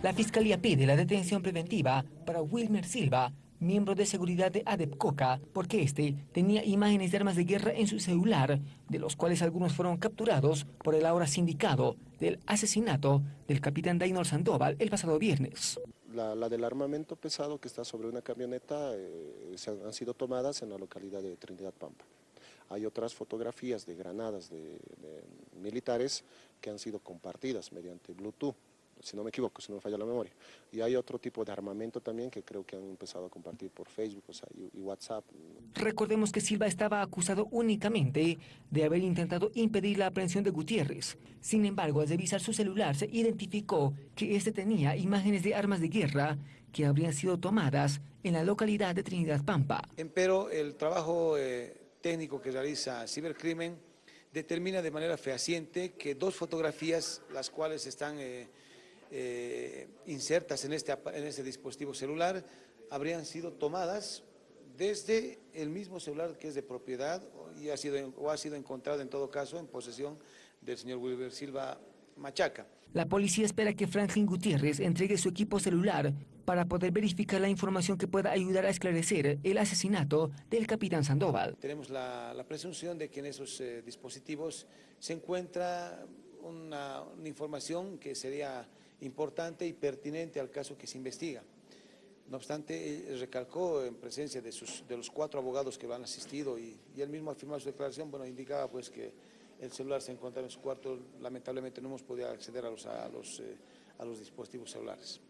La Fiscalía pide la detención preventiva para Wilmer Silva, miembro de seguridad de Adepcoca, porque este tenía imágenes de armas de guerra en su celular, de los cuales algunos fueron capturados por el ahora sindicado del asesinato del capitán Dainor Sandoval el pasado viernes. La, del armamento pesado que está sobre una camioneta eh, se han, sido tomadas en la localidad de Trinidad Pampa. Hay otras fotografías de granadas de militares que han sido compartidas mediante Bluetooth si no me equivoco, si no me falla la memoria. Y hay otro tipo de armamento también que creo que han empezado a compartir por Facebook o sea, y, WhatsApp. Recordemos que Silva estaba acusado únicamente de haber intentado impedir la aprehensión de Gutiérrez. Sin embargo, al revisar su celular se identificó que este tenía imágenes de armas de guerra que habrían sido tomadas en la localidad de Trinidad Pampa. Pero el trabajo eh, técnico que realiza Cibercrimen determina de manera fehaciente que dos fotografías, las cuales están... Eh, eh, insertas en este, en este dispositivo celular habrían sido tomadas desde el mismo celular que es de propiedad y ha sido, o ha sido encontrado en todo caso en posesión del señor Wilber Silva Machaca. La policía espera que Franklin Gutiérrez entregue su equipo celular para poder verificar la información que pueda ayudar a esclarecer el asesinato del capitán Sandoval. Tenemos la, presunción de que en esos eh, dispositivos se encuentra una, información que sería importante y pertinente al caso que se investiga. No obstante, recalcó en presencia de, sus, de los cuatro abogados que lo han asistido y, él mismo al firmar su declaración, bueno, indicaba pues que el celular se encontraba en su cuarto, lamentablemente no hemos podido acceder a los, a los, eh, a los dispositivos celulares.